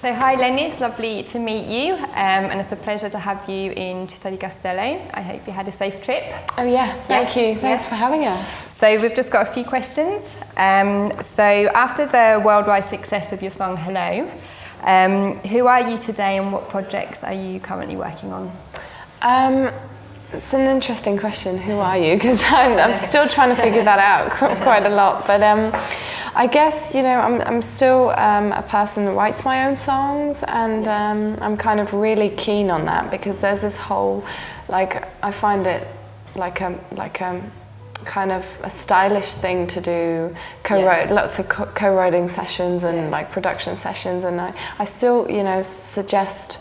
So hi Lenny, it's lovely to meet you um, and it's a pleasure to have you in Città di Castello. I hope you had a safe trip. Oh yeah, thank Yeah. you. Thanks Yeah. for having us. So we've just got a few questions. Um, so after the worldwide success of your song Hello, um, who are you today and what projects are you currently working on? Um, it's an interesting question. Who are you? Because I'm, I'm still trying to figure that out quite a lot. But um, I guess you know I'm, I'm still um, a person that writes my own songs, and um, I'm kind of really keen on that because there's this whole like I find it like a like a kind of a stylish thing to do co-write lots of co- co-writing sessions and like production sessions and I, I still you know suggest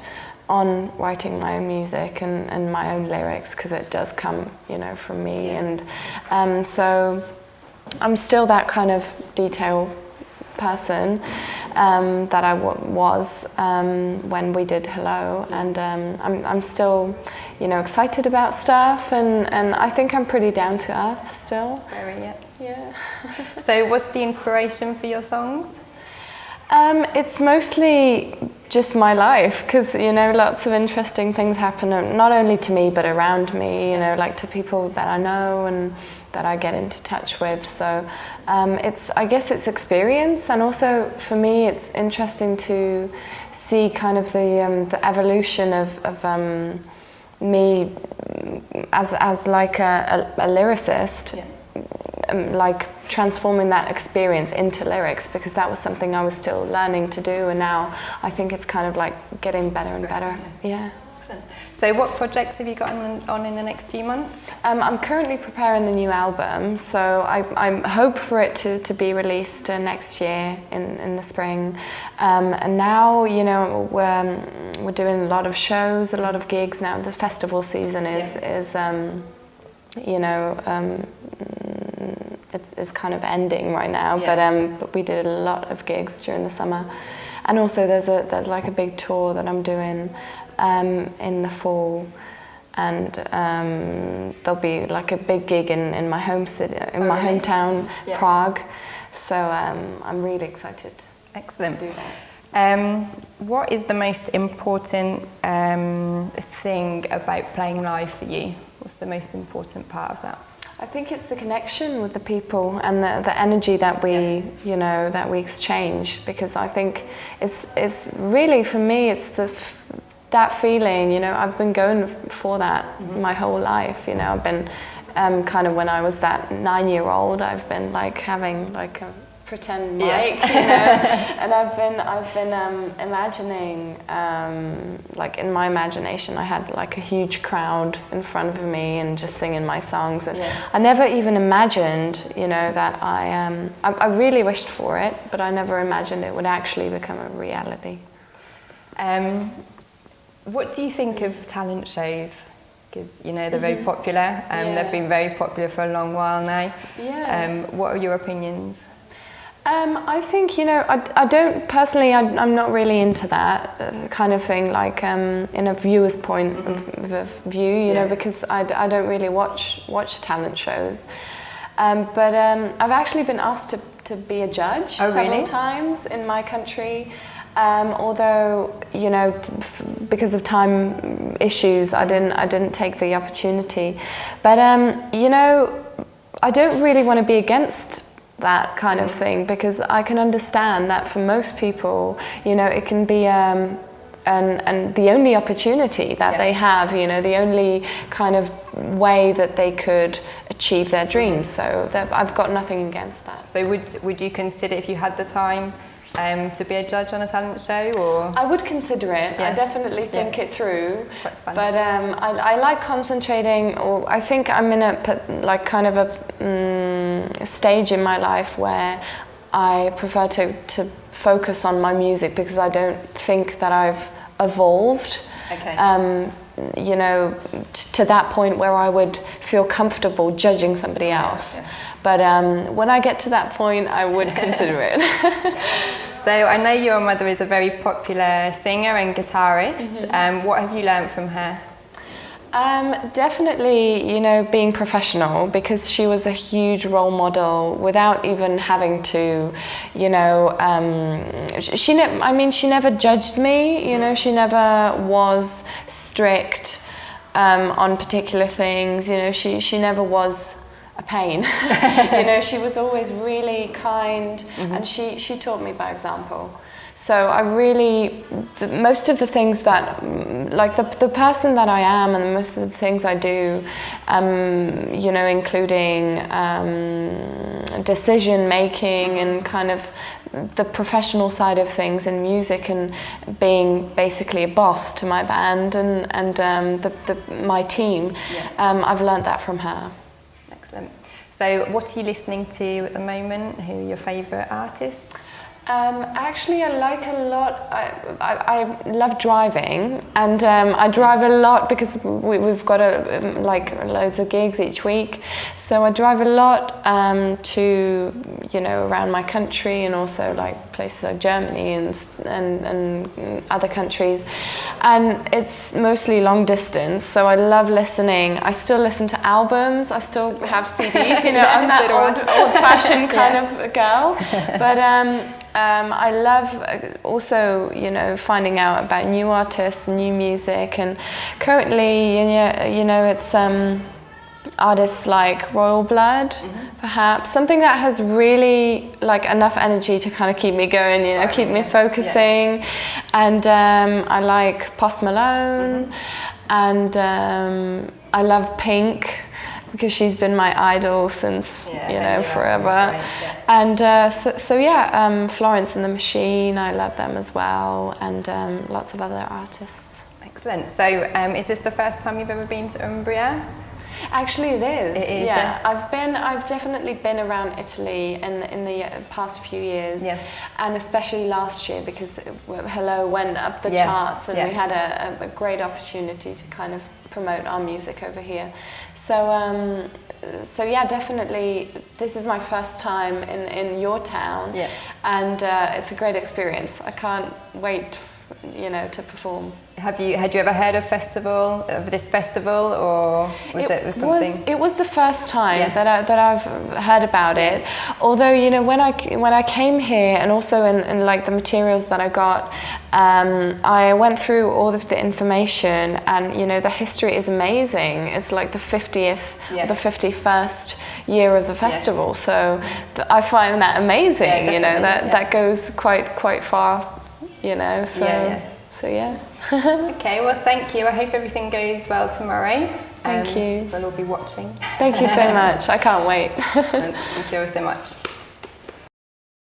on writing my own music and, and my own lyrics because it does come you know from me and um, so I'm still that kind of detail person um, that I w- was um, when we did Hello, and um, I'm, I'm still, you know, excited about stuff, and, and I think I'm pretty down to earth still. Very, yeah. Yeah. So what's the inspiration for your songs? Um, it's mostly just my life because you know lots of interesting things happen not only to me but around me you know like to people that I know and that I get into touch with so um, it's I guess it's experience and also for me it's interesting to see kind of the um, the evolution of, of um, me as as like a, a, a lyricist um, like transforming that experience into lyrics because that was something I was still learning to do and now I think it's kind of like getting better and better. Yeah. So what projects have you got on, in the next few months? Um, I'm currently preparing the new album, so I, I hope for it to, to be released uh, next year in, in the spring. Um, and now, you know, we're, we're doing a lot of shows, a lot of gigs now. The festival season is, is um, you know, um, it's, it's kind of ending right now, Yeah. but, um, but we did a lot of gigs during the summer. And also there's, a, there's like a big tour that I'm doing um, in the fall and um, there'll be like a big gig in, in my home city, in Oh, my really? hometown, Yeah. Prague. So um, I'm really excited. Excellent. Do that. Um, what is the most important um, thing about playing live for you? What's the most important part of that? I think it's the connection with the people and the, the energy that we, you know, that we exchange. Because I think it's it's really for me, it's the f- that feeling. You know, I've been going for that my whole life. You know, I've been um, kind of when I was that nine-year-old, I've been like having like a pretend Yeah. mic, you know, and I've been I've been um, imagining um, like in my imagination I had like a huge crowd in front of me and just singing my songs and Yeah. I never even imagined you know that I um I, I really wished for it but I never imagined it would actually become a reality. Um, what do you think of talent shows? Because you know they're very popular. Um, Yeah. They've been very popular for a long while now. Yeah. Um, what are your opinions? Um, I think you know I, I don't personally I, I'm not really into that uh, kind of thing like um, in a viewer's point of, of view you Mm-hmm. Yeah. know because I, I don't really watch watch talent shows um, but um, I've actually been asked to, to be a judge Oh, several really? times in my country um, although you know because of time issues I didn't I didn't take the opportunity but um, you know I don't really want to be against that kind of thing because I can understand that for most people, you know, it can be um, and and the only opportunity that Yeah. they have, you know, the only kind of way that they could achieve their dreams. So I've got nothing against that. So would would you consider if you had the time um, to be a judge on a talent show, or I would consider it. Yeah. I definitely think it through. But um, I, I like concentrating, or I think I'm in a like kind of a mm, stage in my life where I prefer to, to focus on my music because I don't think that I've evolved. Okay. Um, you know, t- to that point where I would feel comfortable judging somebody else. yeah. But um, when I get to that point, I would consider it. So I know your mother is a very popular singer and guitarist. Mm-hmm. Um, what have you learned from her? Um, definitely, you know, being professional because she was a huge role model without even having to, you know, um, she. Ne- I mean, she never judged me. You know, she never was strict um, on particular things. You know, she she never was a pain. you know, she was always really kind, mm-hmm. and she she taught me by example. So I really, the, most of the things that, like the, the person that I am and most of the things I do, um, you know, including um, decision making and kind of the professional side of things in music and being basically a boss to my band and, and um, the, the, my team, yeah. Um, I've learned that from her. So what are you listening to at the moment? Who are your favourite artists? Um, actually, I like a lot. I, I, I love driving, and um, I drive a lot because we, have got a, um, like loads of gigs each week. So I drive a lot um, to you know around my country and also like places like Germany and, and and other countries, and it's mostly long distance. So I love listening. I still listen to albums. I still have CDs. You know, I'm that old old fashioned kind yeah. of girl, but. Um, I love uh, also, you know, finding out about new artists, new music, and currently, you know, you know it's um, artists like Royal Blood, mm-hmm. perhaps something that has really like enough energy to kind of keep me going, you know, keep me focusing. Yeah. And um, I like Post Malone, mm-hmm. and um, I love Pink because she's been my idol since yeah, you know forever. Right, yeah. And uh, so, so, yeah, um, Florence and the Machine, I love them as well, and um, lots of other artists. Excellent. So, um, is this the first time you've ever been to Umbria? Actually, it is. It is. Yeah, I've been. I've definitely been around Italy in the, in the uh, past few years, yeah. and especially last year because Hello went up the yeah. charts, and yeah. we had a, a, great opportunity to kind of promote our music over here. So, um, so yeah, definitely. This is my first time in, in your town, yeah. and uh, it's a great experience. I can't wait, you know, to perform. Have you had you ever heard of festival of this festival or was it, it was something? Was, it was the first time yeah. that I, that I've heard about it. Although you know when I when I came here and also in, in like the materials that I got, um, I went through all of the information and you know the history is amazing. It's like the fiftieth, yeah. the fifty first year of the festival. Yeah. So th- I find that amazing. you know that that goes quite quite far. You know so so yeah. okay, well, thank you. I hope everything goes well tomorrow. Thank um, you. We'll all be watching. Thank you so much. I can't wait. thank you so much.